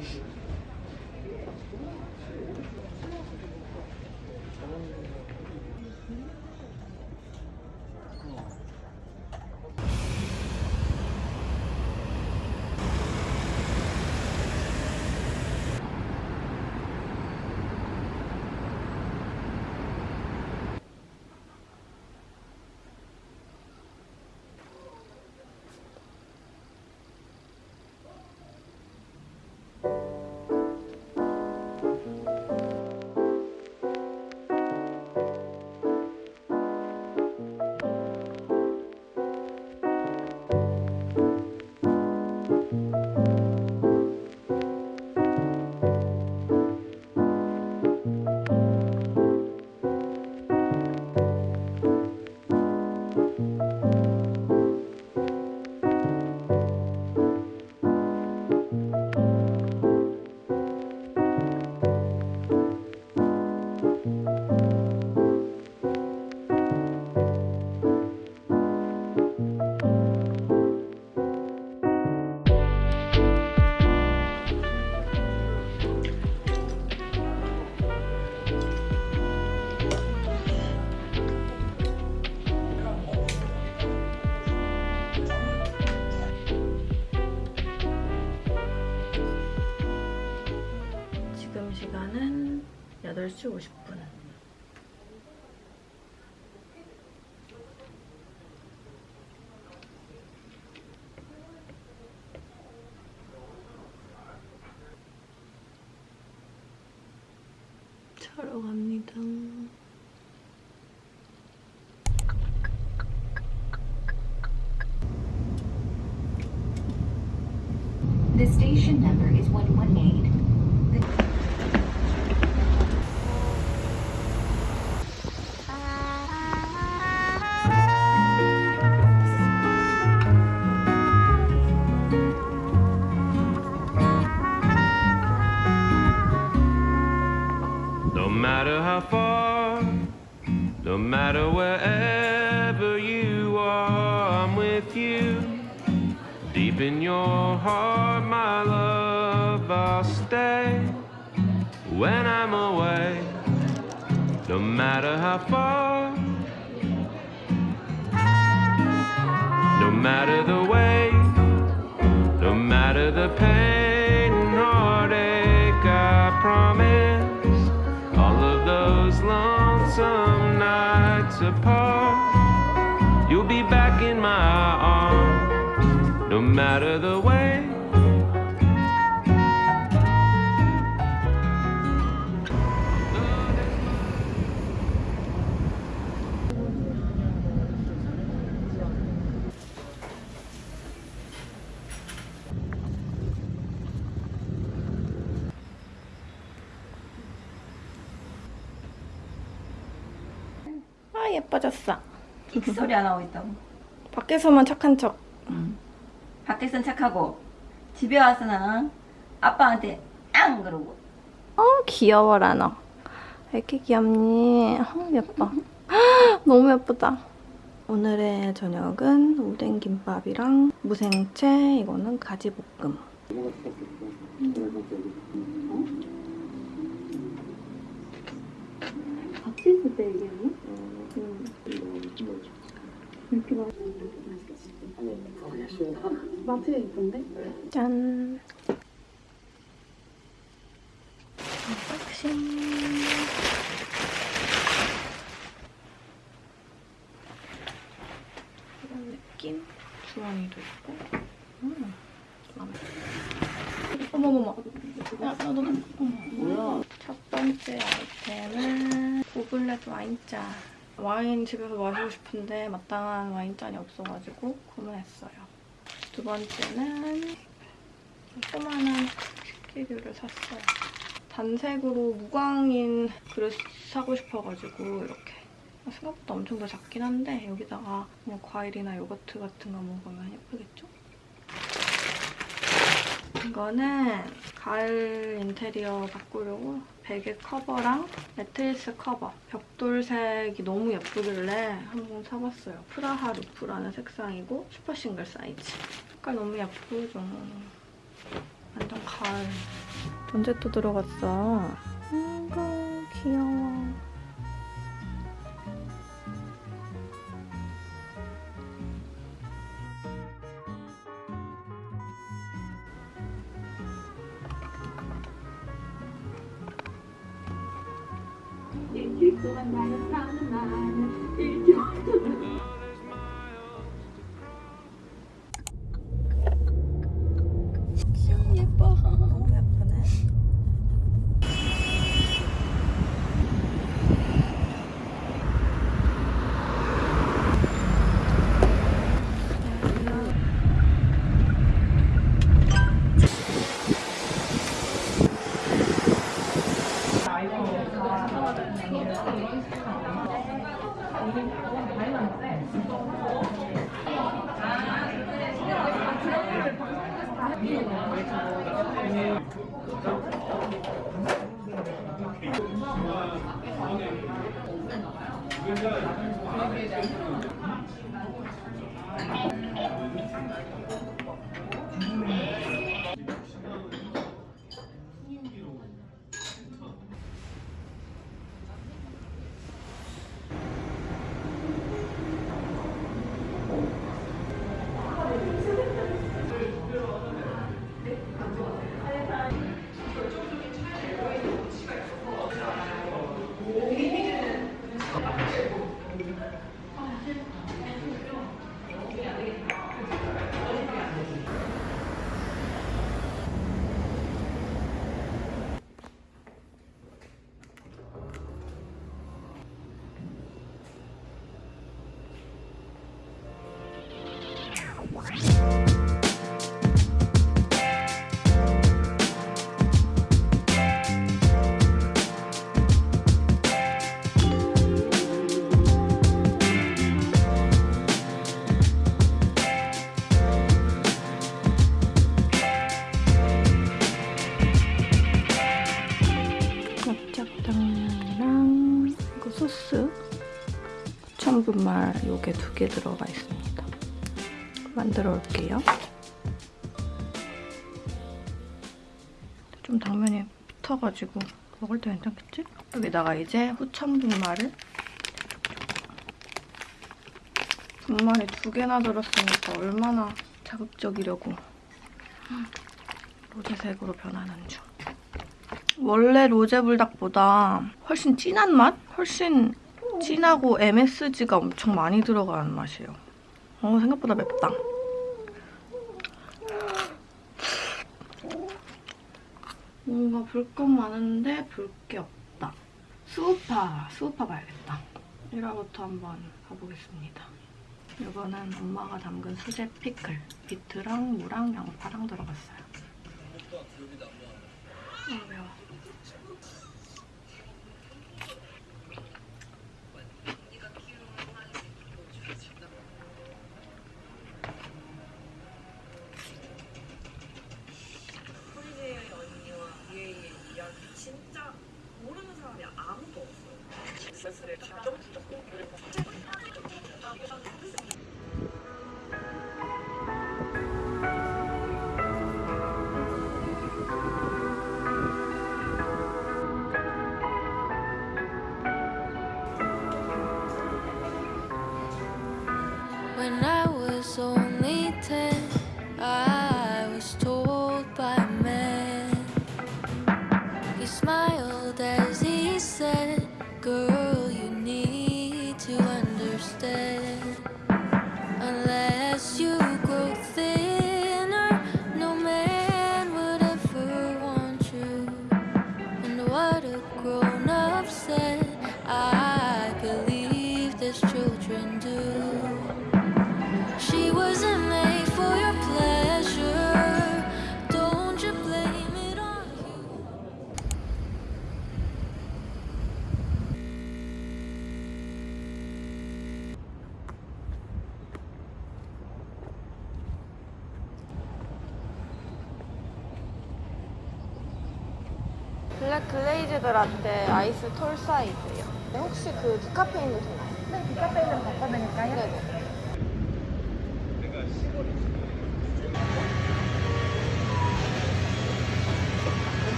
지 8시 50분. 자러 갑니다. The station number is 118. No with you. Deep in your heart, my love, I'll stay when I'm away. No matter how far, no matter the way, no matter the pain and heartache, I promise all of those lonesome nights apart, matter the way. 아 예뻐졌어. 소리 안 하고 있다고. 밖에서만 착한 척. 밖에선 착하고 집에 와서는 아빠한테 앙 그러고. 어 귀여워라 너. 왜 이렇게 귀엽니? 어, 예뻐. 너무 예쁘다. 오늘의 저녁은 오뎅 김밥이랑 무생채 이거는 가지볶음. 짠. 언박싱. 이런 느낌? 주머니도 있고. 음, 마음에. 어머머머. 야, 나도 나. 뭐야? 첫 번째 아이템은 goblet 와인잔. 와인 집에서 마시고 싶은데 마땅한 와인잔이 없어가지고 구매했어요. 두 번째는 조그마한 식기류를 샀어요. 단색으로 무광인 그릇 사고 싶어가지고 이렇게 생각보다 엄청 더 작긴 한데 여기다가 그냥 과일이나 요거트 같은 거 먹으면 예쁘겠죠? 이거는 가을 인테리어 바꾸려고 베개 커버랑 매트리스 커버 벽돌색이 너무 예쁘길래 한번 사봤어요. 프라하 루프라는 색상이고 슈퍼 싱글 사이즈 색깔 너무 예쁘죠? 완전 가을. 언제 또 들어갔어? 아이고 귀여워. 너무. 납작당면이랑 이거 소스 천분말 요게 두 개 들어가 있습니다. 만들어 올게요. 좀 당면이 붙어가지고 먹을 때 괜찮겠지? 여기다가 이제 후천분말을 분말이 두 개나 들었으니까 얼마나 자극적이려고 로제색으로 변하는 중. 원래 로제불닭보다 훨씬 진한 맛? 훨씬 진하고 MSG가 엄청 많이 들어가는 맛이에요. 어, 생각보다 맵다. 뭔가 볼건 많은데 볼 게 없다. 수우파, 수우파 봐야겠다. 1화부터 한번 가보겠습니다. 이거는 엄마가 담근 수제 피클. 비트랑 무랑 양파랑 들어갔어요. srečna. 라떼 아이스 톨 사이즈요. 네, 혹시 그 디카페인도 되나요? 네, 디카페인은 바꿔드릴까요? 네네.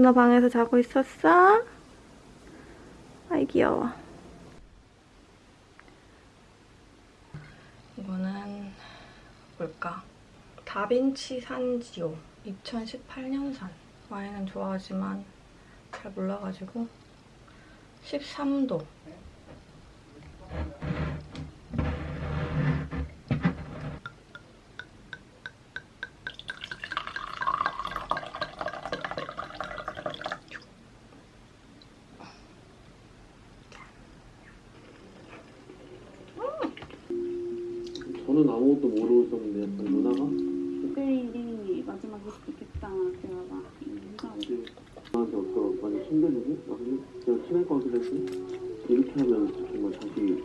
누나 방에서 자고 있었어? 아이 귀여워. 이거는 뭘까? 다빈치 산지오 2018년산. 와인은 좋아하지만 잘 몰라가지고 13도. 저는 아무것도 모르고 있었는데 약간 누나가 내일이 마지막일 수도 있겠다. 그래서 인사하고 저한테 어떤 많이 막 제가 친할 것 같기도 했고 이렇게 하면 정말 다시